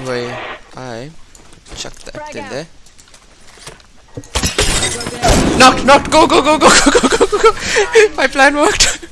Anyway, I chuck that Frag in out. there. Knocked, knocked, go, go, go, go, go, go, go, go, go. My plan worked.